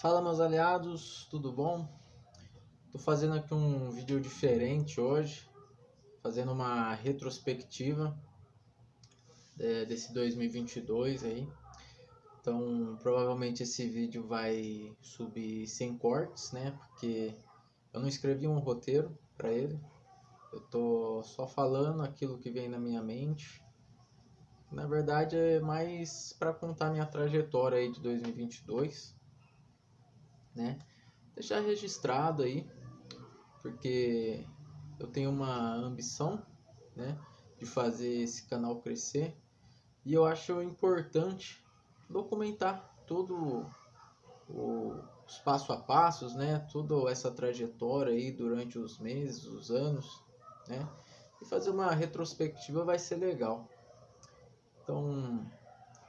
Fala meus aliados, tudo bom? Tô fazendo aqui um vídeo diferente hoje, fazendo uma retrospectiva é, desse 2022 aí. Então provavelmente esse vídeo vai subir sem cortes, né? Porque eu não escrevi um roteiro para ele. Eu tô só falando aquilo que vem na minha mente. Na verdade é mais para contar minha trajetória aí de 2022 né? Deixar registrado aí, porque eu tenho uma ambição, né, de fazer esse canal crescer e eu acho importante documentar todo o, os passo a passos, né, toda essa trajetória aí durante os meses, os anos, né, e fazer uma retrospectiva vai ser legal. Então,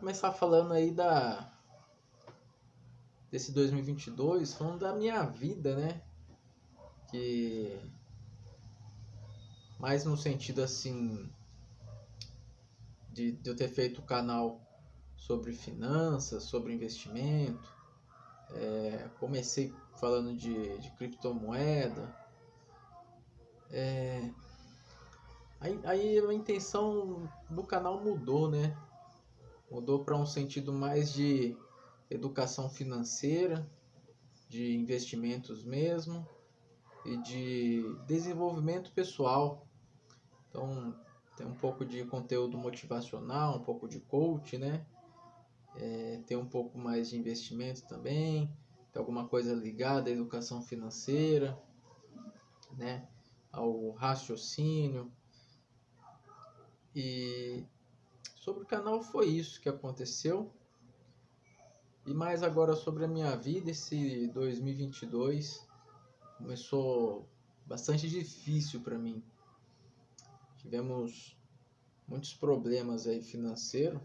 começar falando aí da desse 2022 falando da minha vida, né? Que mais no sentido assim de, de eu ter feito o canal sobre finanças, sobre investimento. É, comecei falando de, de criptomoeda. É, aí, aí a intenção do canal mudou, né? Mudou para um sentido mais de educação financeira, de investimentos mesmo e de desenvolvimento pessoal. Então, tem um pouco de conteúdo motivacional, um pouco de coach, né? É, tem um pouco mais de investimento também, tem alguma coisa ligada à educação financeira, né? Ao raciocínio. E sobre o canal foi isso que aconteceu. E mais agora sobre a minha vida, esse 2022 começou bastante difícil para mim. Tivemos muitos problemas aí financeiro.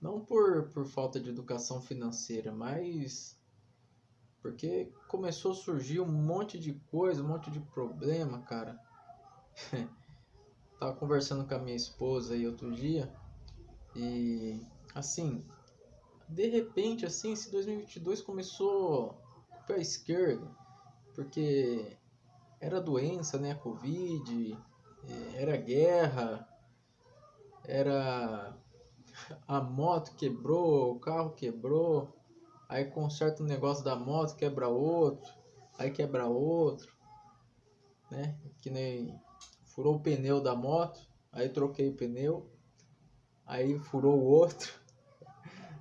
Não por, por falta de educação financeira, mas porque começou a surgir um monte de coisa, um monte de problema, cara. Tava conversando com a minha esposa aí outro dia e assim, de repente, assim, esse 2022 começou com o pé esquerdo, porque era doença, né? Covid, é, era guerra, era a moto quebrou, o carro quebrou, aí conserta um negócio da moto, quebra outro, aí quebra outro, né? Que nem furou o pneu da moto, aí troquei o pneu, aí furou o outro,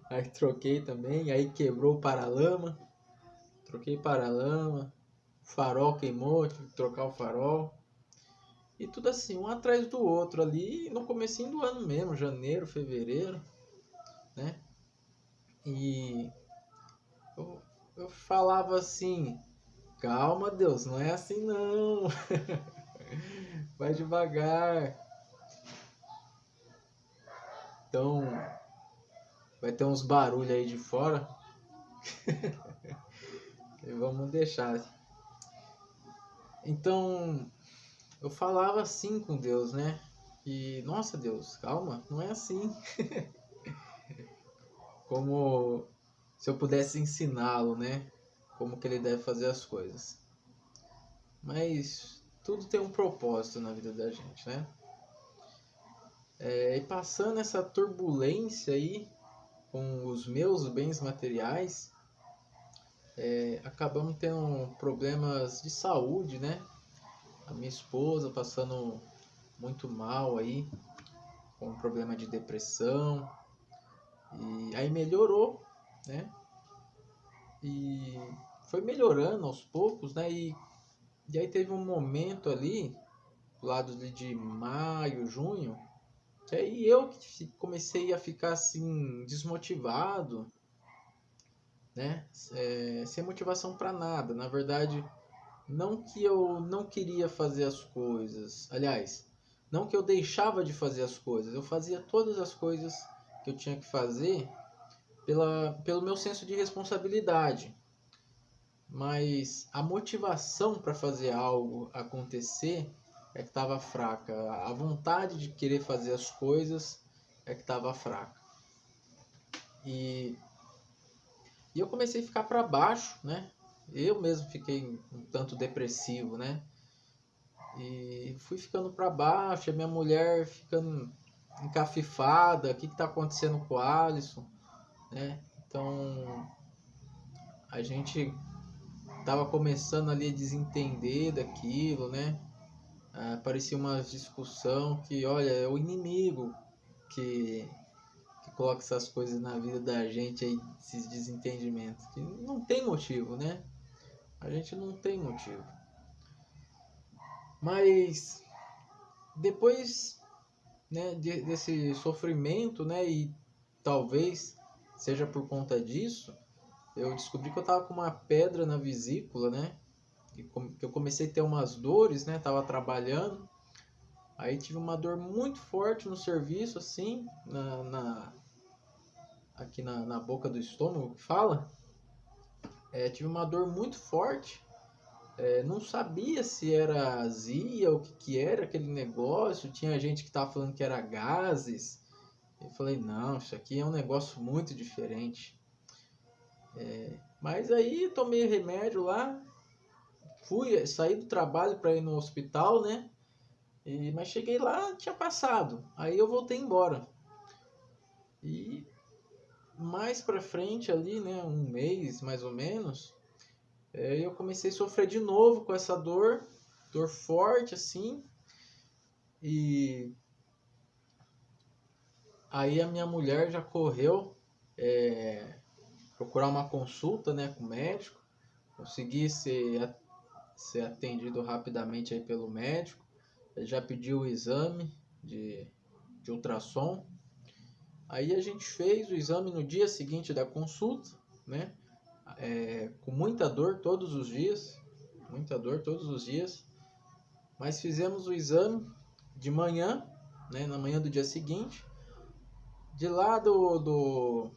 Aí troquei também, aí quebrou o paralama. Troquei paralama. Farol queimou, tive que trocar o farol. E tudo assim, um atrás do outro ali no comecinho do ano mesmo, janeiro, fevereiro, né? E eu, eu falava assim, calma Deus, não é assim não. Vai devagar. Então, Vai ter uns barulhos aí de fora. e vamos deixar. Então, eu falava assim com Deus, né? E, nossa Deus, calma, não é assim. Como se eu pudesse ensiná-lo, né? Como que ele deve fazer as coisas. Mas tudo tem um propósito na vida da gente, né? É, e passando essa turbulência aí, com os meus bens materiais, é, acabamos tendo problemas de saúde, né? A minha esposa passando muito mal aí, com problema de depressão. E aí melhorou, né? E foi melhorando aos poucos, né? E, e aí teve um momento ali, lado de maio, junho, e eu que comecei a ficar assim, desmotivado, né? É, sem motivação para nada. Na verdade, não que eu não queria fazer as coisas. Aliás, não que eu deixava de fazer as coisas. Eu fazia todas as coisas que eu tinha que fazer pela, pelo meu senso de responsabilidade. Mas a motivação para fazer algo acontecer é que estava fraca. A vontade de querer fazer as coisas é que estava fraca. E E eu comecei a ficar para baixo, né? Eu mesmo fiquei um tanto depressivo, né? E fui ficando para baixo, a minha mulher ficando encafifada, o que está acontecendo com o Alisson, né? Então a gente tava começando ali a desentender daquilo, né? Ah, parecia uma discussão que, olha, é o inimigo que, que coloca essas coisas na vida da gente aí, esses desentendimentos, que não tem motivo, né? A gente não tem motivo. Mas depois né, de, desse sofrimento, né, e talvez seja por conta disso, eu descobri que eu tava com uma pedra na vesícula, né? Que eu comecei a ter umas dores, né? Tava trabalhando. Aí tive uma dor muito forte no serviço, assim, na, na aqui na, na boca do estômago, que fala. É, tive uma dor muito forte. É, não sabia se era azia, o que, que era aquele negócio. Tinha gente que tava falando que era gases. Eu falei, não, isso aqui é um negócio muito diferente. É, mas aí tomei remédio lá, fui, saí do trabalho para ir no hospital, né? E, mas cheguei lá, tinha passado. Aí eu voltei embora. E mais para frente ali, né, um mês mais ou menos, é, eu comecei a sofrer de novo com essa dor, dor forte assim. E aí a minha mulher já correu é, procurar uma consulta né, com o médico, conseguir ser, ser atendido rapidamente aí pelo médico. Ele já pediu o exame de, de ultrassom. Aí a gente fez o exame no dia seguinte da consulta, né? É, com muita dor todos os dias, muita dor todos os dias. Mas fizemos o exame de manhã, né, na manhã do dia seguinte. De lá do, do,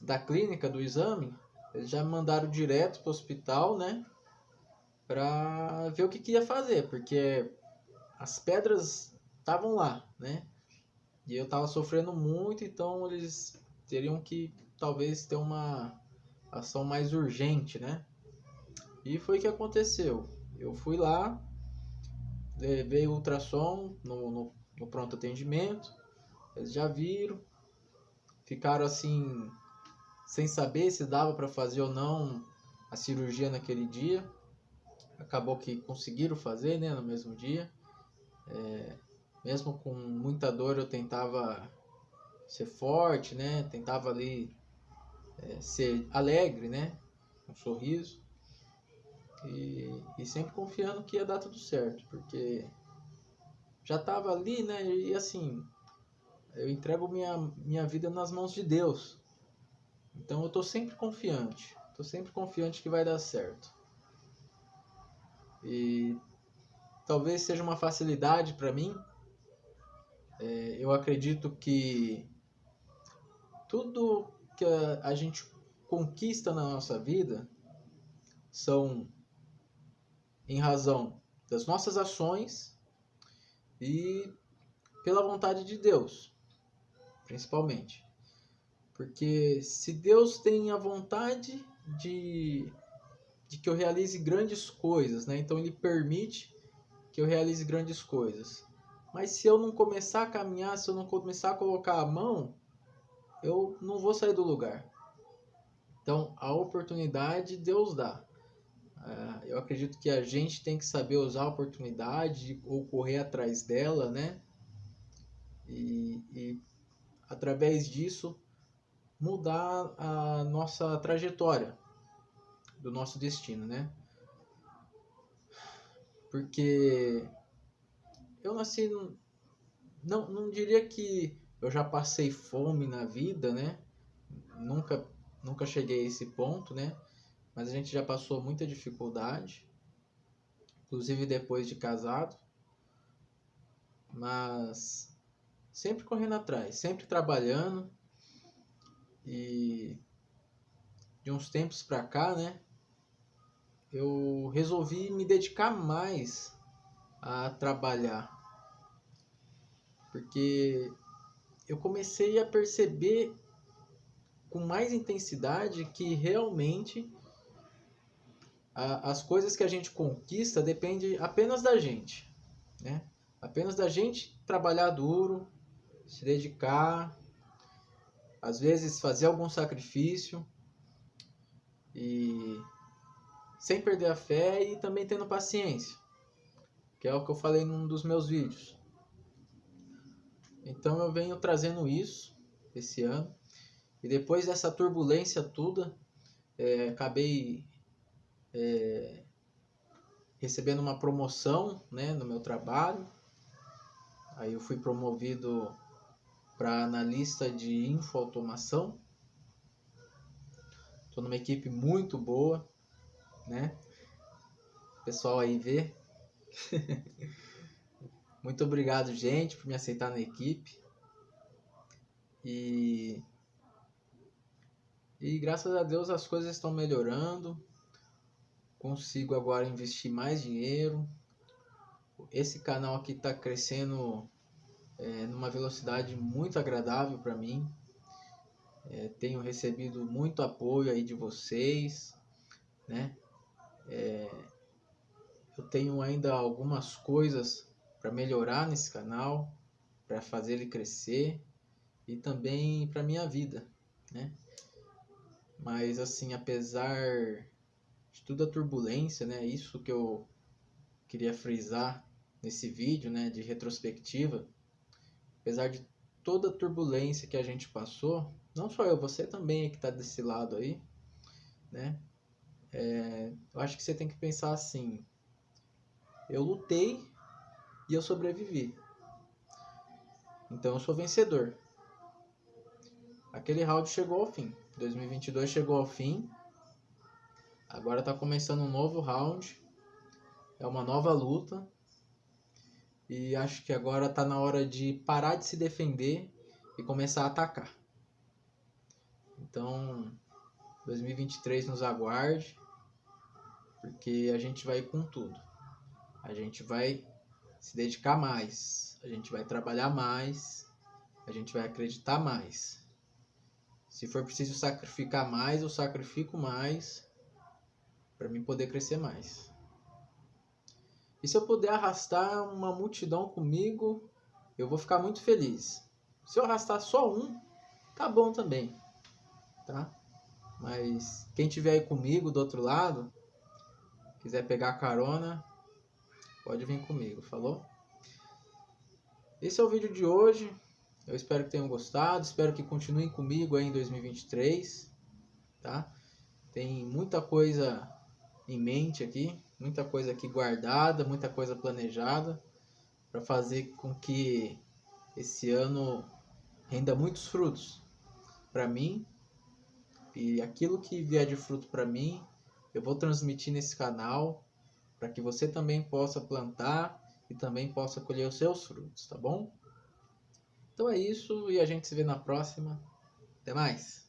da clínica, do exame, eles já me mandaram direto para o hospital, né? Para ver o que, que ia fazer, porque as pedras estavam lá, né? E eu estava sofrendo muito, então eles teriam que talvez ter uma ação mais urgente, né? E foi o que aconteceu. Eu fui lá, levei o ultrassom no, no, no pronto atendimento, eles já viram, ficaram assim sem saber se dava para fazer ou não a cirurgia naquele dia. Acabou que conseguiram fazer, né, no mesmo dia. É, mesmo com muita dor, eu tentava ser forte, né, tentava ali é, ser alegre, né, um sorriso. E, e sempre confiando que ia dar tudo certo, porque já estava ali, né, e assim, eu entrego minha, minha vida nas mãos de Deus. Então eu estou sempre confiante. Estou sempre confiante que vai dar certo. E talvez seja uma facilidade para mim. É, eu acredito que tudo que a, a gente conquista na nossa vida são em razão das nossas ações e pela vontade de Deus, principalmente. Porque se Deus tem a vontade de, de que eu realize grandes coisas, né? Então ele permite que eu realize grandes coisas. Mas se eu não começar a caminhar, se eu não começar a colocar a mão, eu não vou sair do lugar. Então a oportunidade Deus dá. Uh, eu acredito que a gente tem que saber usar a oportunidade ou correr atrás dela, né? E, e através disso mudar a nossa trajetória do nosso destino, né? Porque eu nasci não não diria que eu já passei fome na vida, né? Nunca nunca cheguei a esse ponto, né? Mas a gente já passou muita dificuldade, inclusive depois de casado. Mas sempre correndo atrás, sempre trabalhando, e de uns tempos para cá, né, eu resolvi me dedicar mais a trabalhar. Porque eu comecei a perceber com mais intensidade que realmente a, as coisas que a gente conquista depende apenas da gente, né? Apenas da gente trabalhar duro, se dedicar, às vezes fazer algum sacrifício e sem perder a fé e também tendo paciência, que é o que eu falei num dos meus vídeos. Então eu venho trazendo isso esse ano e depois dessa turbulência toda, é, acabei é, recebendo uma promoção né, no meu trabalho. Aí eu fui promovido para analista de infoautomação. Estou numa equipe muito boa, né? O pessoal aí vê. muito obrigado, gente, por me aceitar na equipe. E e graças a Deus as coisas estão melhorando. Consigo agora investir mais dinheiro. Esse canal aqui está crescendo é, numa velocidade muito agradável para mim. É, tenho recebido muito apoio aí de vocês, né? É, eu tenho ainda algumas coisas para melhorar nesse canal, para fazer ele crescer e também para minha vida, né? Mas assim, apesar de toda a turbulência, né? Isso que eu queria frisar nesse vídeo, né, de retrospectiva, apesar de toda a turbulência que a gente passou, não só eu, você também que está desse lado aí, né? É, eu acho que você tem que pensar assim: eu lutei e eu sobrevivi. Então eu sou vencedor. Aquele round chegou ao fim. 2022 chegou ao fim. Agora está começando um novo round. É uma nova luta. E acho que agora está na hora de parar de se defender e começar a atacar. Então, 2023 nos aguarde, porque a gente vai com tudo. A gente vai se dedicar mais, a gente vai trabalhar mais, a gente vai acreditar mais. Se for preciso sacrificar mais, eu sacrifico mais para mim poder crescer mais. E se eu puder arrastar uma multidão comigo, eu vou ficar muito feliz. Se eu arrastar só um, tá bom também, tá? Mas quem tiver aí comigo do outro lado, quiser pegar carona, pode vir comigo, falou? Esse é o vídeo de hoje. Eu espero que tenham gostado, espero que continuem comigo aí em 2023, tá? Tem muita coisa em mente aqui, muita coisa aqui guardada, muita coisa planejada para fazer com que esse ano renda muitos frutos para mim e aquilo que vier de fruto para mim eu vou transmitir nesse canal para que você também possa plantar e também possa colher os seus frutos, tá bom? Então é isso e a gente se vê na próxima. Até mais!